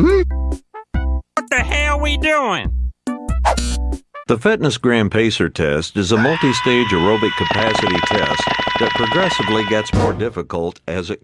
What the hell we doing? The Fitness Gram Pacer test is a multi stage aerobic capacity test that progressively gets more difficult as it